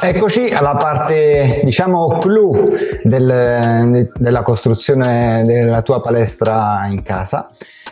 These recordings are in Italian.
Eccoci alla parte, diciamo, clou del, della costruzione della tua palestra in casa,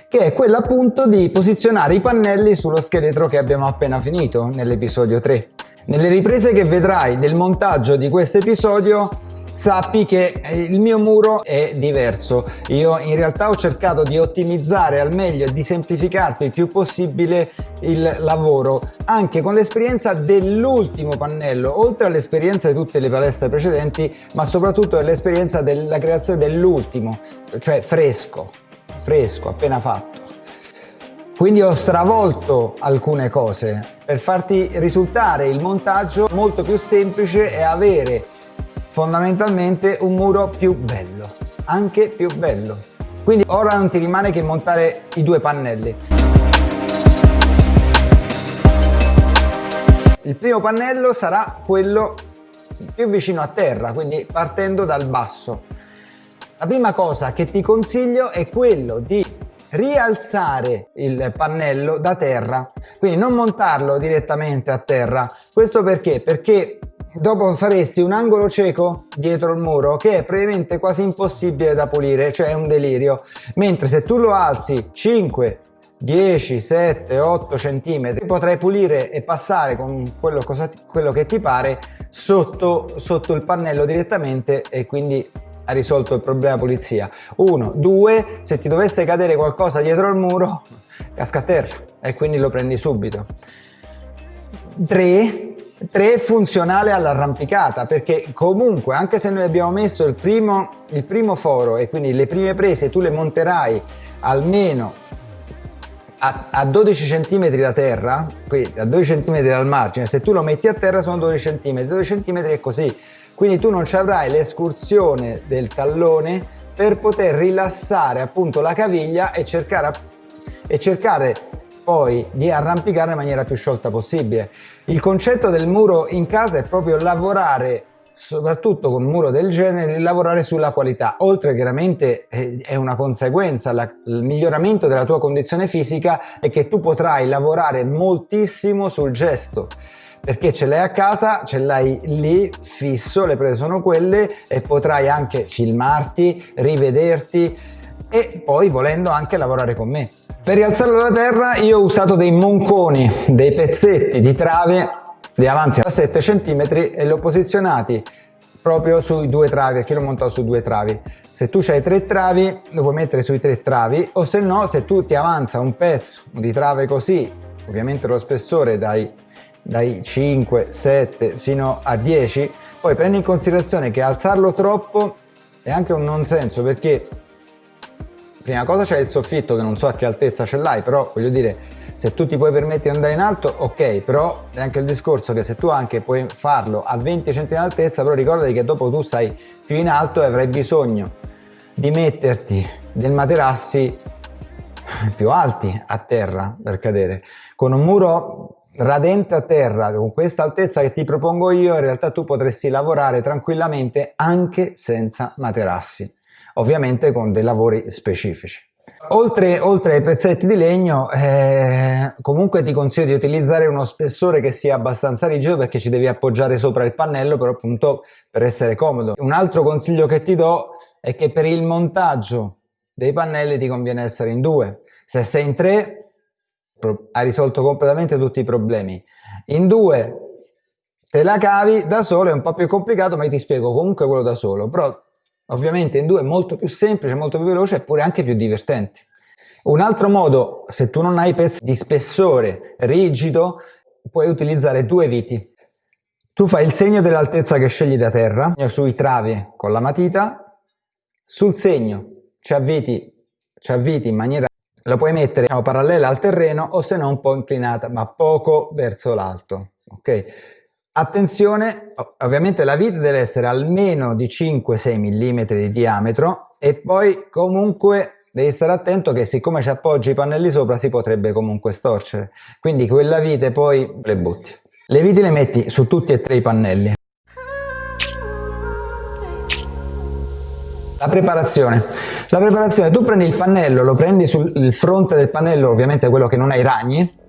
che è quella appunto di posizionare i pannelli sullo scheletro che abbiamo appena finito nell'episodio 3. Nelle riprese che vedrai del montaggio di questo episodio sappi che eh, il mio muro è diverso. Io in realtà ho cercato di ottimizzare al meglio e di semplificarti il più possibile il lavoro, anche con l'esperienza dell'ultimo pannello, oltre all'esperienza di tutte le palestre precedenti, ma soprattutto l'esperienza della creazione dell'ultimo, cioè fresco, fresco, appena fatto. Quindi ho stravolto alcune cose per farti risultare il montaggio molto più semplice e avere fondamentalmente un muro più bello, anche più bello. Quindi ora non ti rimane che montare i due pannelli. Il primo pannello sarà quello più vicino a terra, quindi partendo dal basso. La prima cosa che ti consiglio è quello di rialzare il pannello da terra, quindi non montarlo direttamente a terra. Questo perché? Perché dopo faresti un angolo cieco dietro il muro che è praticamente quasi impossibile da pulire, cioè è un delirio. Mentre se tu lo alzi 5, 10, 7, 8 centimetri potrai pulire e passare con quello, cosa, quello che ti pare sotto, sotto il pannello direttamente e quindi ha risolto il problema pulizia. 1, 2, se ti dovesse cadere qualcosa dietro il muro casca a terra e quindi lo prendi subito. 3, 3 funzionale all'arrampicata perché comunque anche se noi abbiamo messo il primo, il primo foro e quindi le prime prese tu le monterai almeno a, a 12 cm da terra, qui a 12 cm dal margine, se tu lo metti a terra sono 12 cm, 12 cm è così, quindi tu non ci avrai l'escursione del tallone per poter rilassare appunto la caviglia e cercare, e cercare poi di arrampicare in maniera più sciolta possibile. Il concetto del muro in casa è proprio lavorare soprattutto con un muro del genere, lavorare sulla qualità. Oltre chiaramente eh, è una conseguenza, la, il miglioramento della tua condizione fisica è che tu potrai lavorare moltissimo sul gesto perché ce l'hai a casa, ce l'hai lì fisso, le prese sono quelle e potrai anche filmarti, rivederti e poi volendo anche lavorare con me. Per rialzarlo da terra io ho usato dei monconi, dei pezzetti di trave di avanzi a 7 cm e li ho posizionati proprio sui due travi perché l'ho montato su due travi se tu hai tre travi lo puoi mettere sui tre travi o se no se tu ti avanza un pezzo di trave così ovviamente lo spessore dai, dai 5 7 fino a 10 poi prendi in considerazione che alzarlo troppo è anche un non senso perché prima cosa c'è il soffitto che non so a che altezza ce l'hai, però voglio dire, se tu ti puoi permettere di andare in alto, ok, però è anche il discorso che se tu anche puoi farlo a 20 cm di altezza, però ricordati che dopo tu stai più in alto e avrai bisogno di metterti dei materassi più alti a terra per cadere. Con un muro radente a terra, con questa altezza che ti propongo io, in realtà tu potresti lavorare tranquillamente anche senza materassi ovviamente con dei lavori specifici. Oltre, oltre, ai pezzetti di legno eh, comunque ti consiglio di utilizzare uno spessore che sia abbastanza rigido perché ci devi appoggiare sopra il pannello però appunto per essere comodo. Un altro consiglio che ti do è che per il montaggio dei pannelli ti conviene essere in due. Se sei in tre hai risolto completamente tutti i problemi. In due te la cavi da solo è un po' più complicato ma io ti spiego comunque quello da solo però Ovviamente in due è molto più semplice, molto più veloce eppure anche più divertente. Un altro modo, se tu non hai pezzi di spessore rigido, puoi utilizzare due viti. Tu fai il segno dell'altezza che scegli da terra, sui travi con la matita, sul segno ci avviti, ci avviti in maniera lo puoi mettere diciamo, parallela al terreno o se no un po' inclinata ma poco verso l'alto ok Attenzione, ovviamente la vite deve essere almeno di 5-6 mm di diametro e poi comunque devi stare attento che siccome ci appoggi i pannelli sopra si potrebbe comunque storcere, quindi quella vite poi le butti. Le viti le metti su tutti e tre i pannelli. La preparazione. La preparazione, tu prendi il pannello, lo prendi sul fronte del pannello, ovviamente quello che non ha i ragni,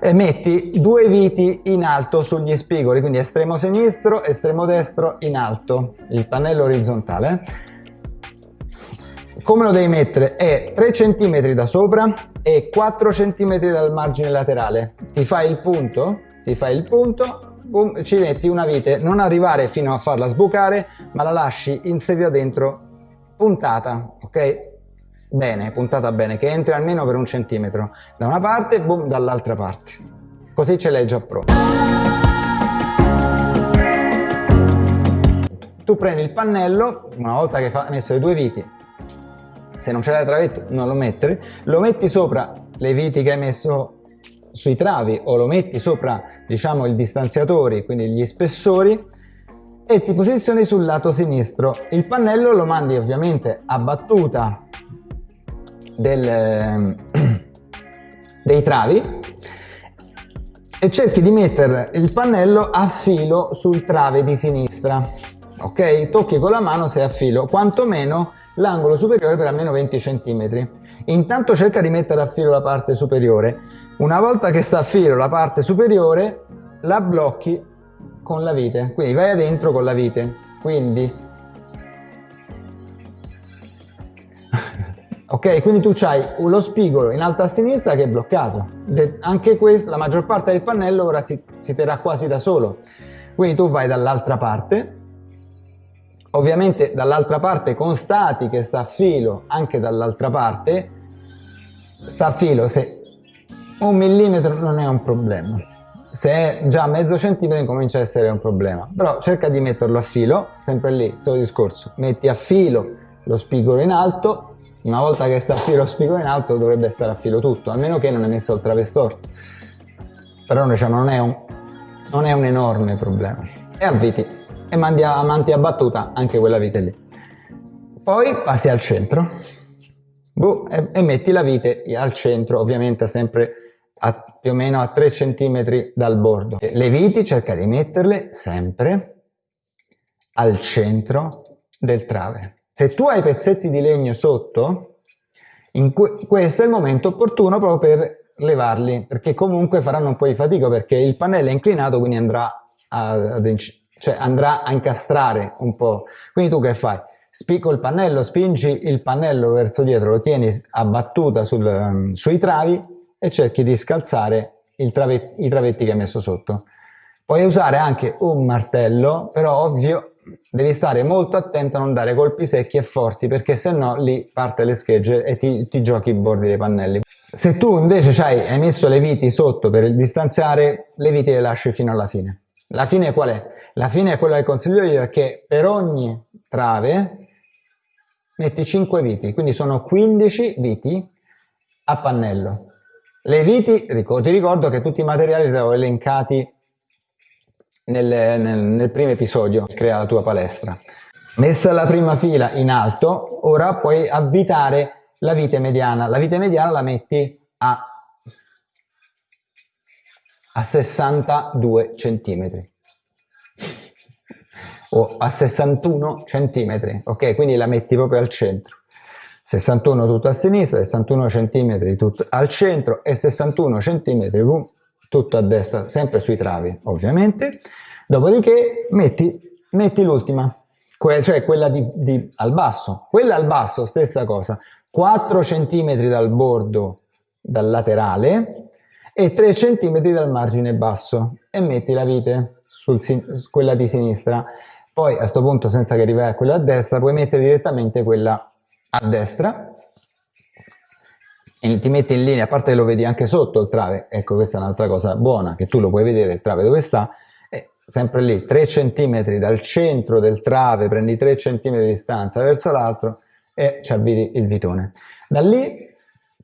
e metti due viti in alto sugli spigoli, quindi estremo sinistro, estremo destro in alto, il pannello orizzontale. Come lo devi mettere? È 3 cm da sopra e 4 cm dal margine laterale. Ti fai il punto, ti fai il punto, boom, ci metti una vite, non arrivare fino a farla sbucare, ma la lasci inserita dentro puntata, ok? Bene, puntata bene, che entri almeno per un centimetro da una parte e boom dall'altra parte. Così ce l'hai già pronta. Tu prendi il pannello, una volta che hai messo le due viti, se non c'è la travetto non lo mettere, lo metti sopra le viti che hai messo sui travi o lo metti sopra diciamo il distanziatori, quindi gli spessori e ti posizioni sul lato sinistro. Il pannello lo mandi ovviamente a battuta del, dei travi e cerchi di mettere il pannello a filo sul trave di sinistra ok tocchi con la mano se è a filo quantomeno l'angolo superiore per almeno 20 cm. Intanto cerca di mettere a filo la parte superiore. Una volta che sta a filo la parte superiore, la blocchi con la vite. Quindi vai adentro con la vite. Quindi... ok, quindi tu hai lo spigolo in alto a sinistra che è bloccato. anche questo, la maggior parte del pannello ora si, si terrà quasi da solo. Quindi tu vai dall'altra parte. Ovviamente dall'altra parte constati che sta a filo anche dall'altra parte, sta a filo. Se un millimetro non è un problema, se è già mezzo centimetro comincia a essere un problema, però cerca di metterlo a filo, sempre lì, solo discorso, metti a filo lo spigolo in alto, una volta che sta a filo lo spigolo in alto dovrebbe stare a filo tutto, almeno che non hai messo il travestorto, però diciamo, non, è un, non è un enorme problema. E avviti e mandi a, manti a battuta anche quella vite lì. Poi passi al centro boh, e, e, metti la vite al centro, ovviamente sempre a, più o meno a 3 cm dal bordo. Le viti cerca di metterle sempre al centro del trave. Se tu hai pezzetti di legno sotto, questo è il momento opportuno proprio per levarli, perché comunque faranno un po' di fatica perché il pannello è inclinato, quindi andrà ad, cioè andrà a incastrare un po'. Quindi tu che fai? Spicco il pannello, spingi il pannello verso dietro, lo tieni a battuta sul, sui travi e cerchi di scalzare travet i travetti che hai messo sotto. Puoi usare anche un martello, però ovvio devi stare molto attento a non dare colpi secchi e forti perché se no lì parte le schegge e ti, ti giochi i bordi dei pannelli. Se tu invece hai, messo le viti sotto per distanziare, le viti le lasci fino alla fine. La fine qual è? La fine è quella che consiglio io, è che per ogni trave metti 5 viti, quindi sono 15 viti a pannello. Le viti, ti ricordo che tutti i materiali li avevo elencati nel, nel, nel primo episodio, crea la tua palestra. Messa la prima fila in alto, ora puoi avvitare la vite mediana. La vite mediana la metti a a 62 centimetri o a 61 centimetri, ok? Quindi la metti proprio al centro. 61 tutto a sinistra, 61 centimetri tutto al centro e 61 centimetri tutto a destra, sempre sui travi ovviamente. Dopodiché metti, metti l'ultima, cioè quella di, di, al basso. Quella al basso, stessa cosa, 4 centimetri dal bordo, dal laterale, e 3 cm dal margine basso e metti la vite su quella di sinistra. Poi a questo punto senza che arrivi a quella a destra puoi mettere direttamente quella a destra e ti metti in linea, a parte che lo vedi anche sotto il trave, ecco questa è un'altra cosa buona, che tu lo puoi vedere il trave dove sta, e sempre lì 3 cm dal centro del trave, prendi 3 cm di distanza verso l'altro e ci avviti il vitone. Da lì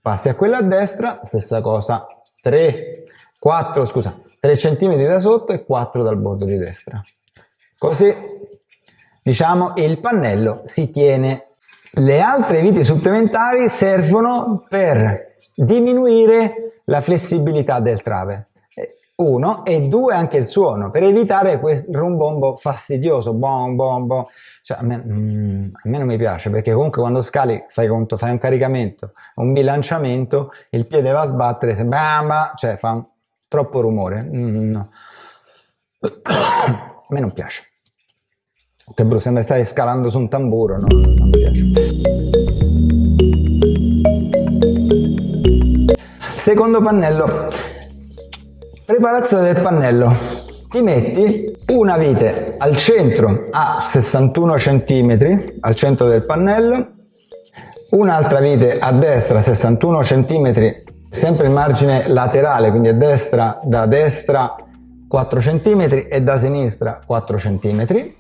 passi a quella a destra, stessa cosa, 3, 4, scusa, 3 cm da sotto e 4 dal bordo di destra. Così, diciamo, il pannello si tiene. Le altre viti supplementari servono per diminuire la flessibilità del trave. Uno, e due anche il suono, per evitare questo rumbombo fastidioso, bom bom bom. Cioè, a, me, mm, a me non mi piace perché comunque quando scali fai conto, fai un caricamento, un bilanciamento, il piede va a sbattere, se bamba, cioè fa un, troppo rumore, mm, no. a me non piace. Che brutto, sembra stai scalando su un tamburo, non, non mi piace. Secondo pannello, preparazione del pannello. Ti metti una vite al centro a 61 cm, al centro del pannello, un'altra vite a destra 61 cm, sempre il margine laterale, quindi a destra, da destra 4 cm e da sinistra 4 cm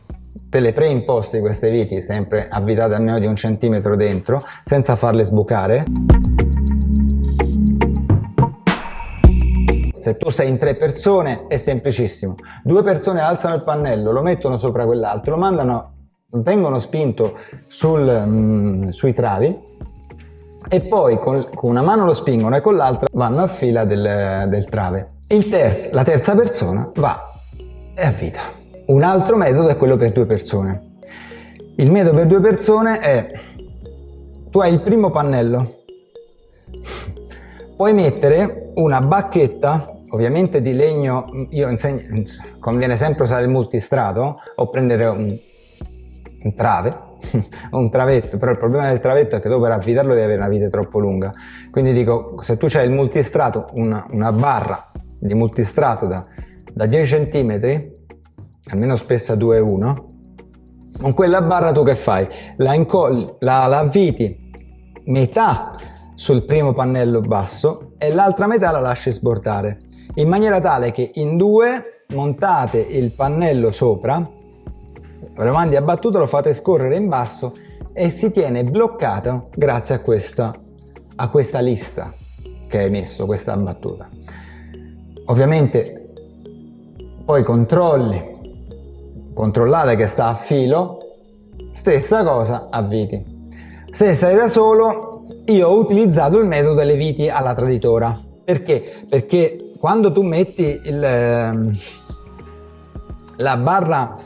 te le preimposti queste viti sempre avvitate almeno di un centimetro dentro senza farle sbucare se tu sei in tre persone è semplicissimo due persone alzano il pannello lo mettono sopra quell'altro lo mandano lo tengono spinto sul, mm, sui travi e poi con, con, una mano lo spingono e con l'altra vanno a fila del, del trave. Terzo, la terza persona va e avvita. Un altro metodo è quello per due persone. Il metodo per due persone è tu hai il primo pannello, puoi mettere una bacchetta, ovviamente di legno, io insegno, conviene sempre usare il multistrato o prendere un, un trave un travetto, però il problema del travetto è che dopo per avvitarlo devi avere una vite troppo lunga. Quindi dico, se tu hai il multistrato, una, una, barra di multistrato da, da 10 cm, almeno spessa 2,1, con quella barra tu che fai? La, la, la avviti metà sul primo pannello basso e l'altra metà la lasci sbordare in maniera tale che in due montate il pannello sopra lo mandi a battuta, lo fate scorrere in basso e si tiene bloccato grazie a questa, a questa lista che hai messo, questa battuta. Ovviamente poi controlli, controllate che sta a filo, stessa cosa a viti. Se sei da solo, io ho utilizzato il metodo delle viti alla traditora. Perché? Perché quando tu metti il, ehm, la barra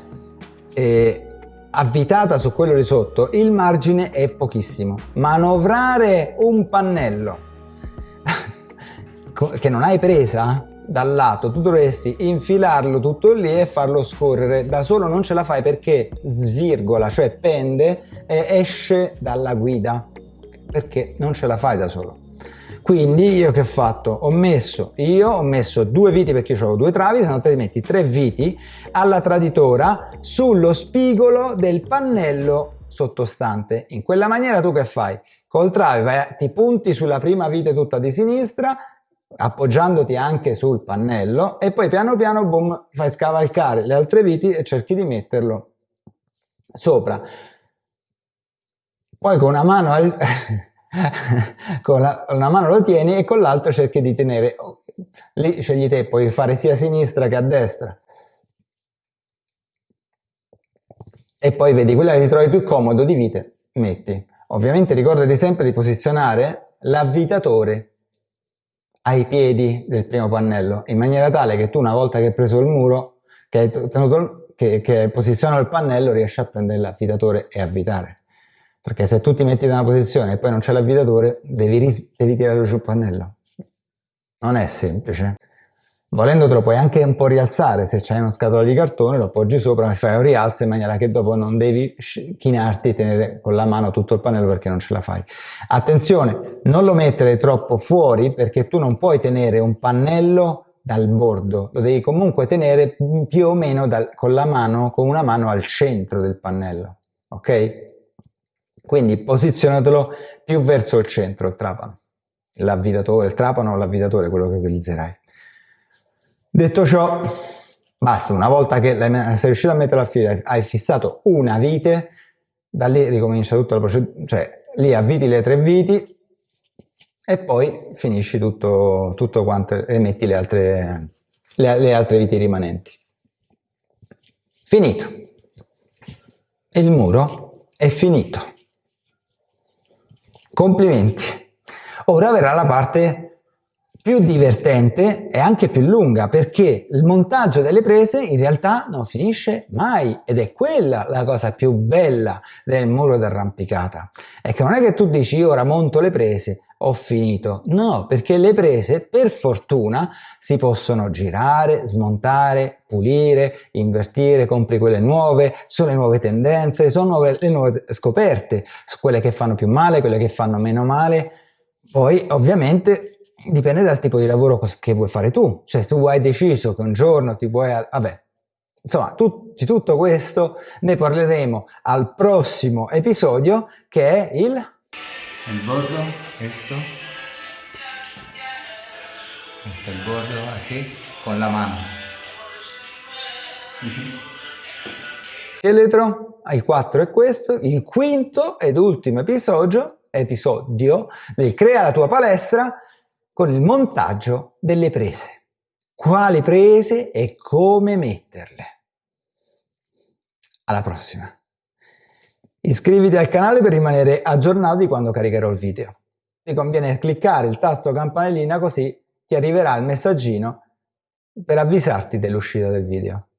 eh, avvitata su quello di sotto, il margine è pochissimo. Manovrare un pannello che non hai presa dal lato, tu dovresti infilarlo tutto lì e farlo scorrere. Da solo non ce la fai perché svirgola, cioè pende e esce dalla guida, perché non ce la fai da solo. Quindi io che ho fatto? Ho messo, io ho messo due viti perché ho due travi, se no te metti tre viti alla traditora sullo spigolo del pannello sottostante. In quella maniera tu che fai? Col trave vai, ti punti sulla prima vite tutta di sinistra, appoggiandoti anche sul pannello e poi piano piano boom, fai scavalcare le altre viti e cerchi di metterlo sopra. Poi con una mano con la, una mano lo tieni e con l'altra cerchi di tenere. Lì scegli te puoi fare sia a sinistra che a destra. E poi vedi quella che ti trovi più comodo di vite metti. Ovviamente ricordati sempre di posizionare l'avvitatore ai piedi del primo pannello in maniera tale che tu una volta che hai preso il muro che hai tenuto che, che posiziona il pannello riesci a prendere l'avvitatore e avvitare perché se tu ti metti in una posizione e poi non c'è l'avvitatore, devi, devi tirare giù il pannello. Non è semplice. Volendo te lo puoi anche un po' rialzare, se c'hai una scatola di cartone lo appoggi sopra e fai un rialzo in maniera che dopo non devi chinarti e tenere con la mano tutto il pannello perché non ce la fai. Attenzione, non lo mettere troppo fuori perché tu non puoi tenere un pannello dal bordo, lo devi comunque tenere più o meno dal, con la mano, con una mano al centro del pannello, ok? Quindi posizionatelo più verso il centro, il trapano, l'avvitatore, il trapano o l'avvitatore, quello che utilizzerai. Detto ciò, basta, una volta che sei riuscito a metterla a fila, hai fissato una vite, da lì ricomincia tutta la procedura, cioè lì avviti le tre viti e poi finisci tutto, tutto quanto e metti le altre, le, le altre viti rimanenti. Finito. Il muro è finito. Complimenti! Ora verrà la parte più divertente e anche più lunga perché il montaggio delle prese in realtà non finisce mai ed è quella la cosa più bella del muro d'arrampicata è che non è che tu dici ora monto le prese ho finito. No, perché le prese, per fortuna, si possono girare, smontare, pulire, invertire, compri quelle nuove, sono le nuove tendenze, sono le nuove scoperte, quelle che fanno più male, quelle che fanno meno male. Poi, ovviamente, dipende dal tipo di lavoro che vuoi fare tu. Cioè, tu hai deciso che un giorno ti vuoi... Vabbè, Insomma, tu, di tutto questo ne parleremo al prossimo episodio che è il... Il bordo, questo. Questo è il bordo, así, con la mano. Scheletro, il 4 è questo, il quinto ed ultimo episodio, episodio del Crea la tua palestra con il montaggio delle prese quali prese e come metterle. Alla prossima! Iscriviti al canale per rimanere aggiornato di quando caricherò il video. Ti conviene cliccare il tasto campanellina così ti arriverà il messaggino per avvisarti dell'uscita del video.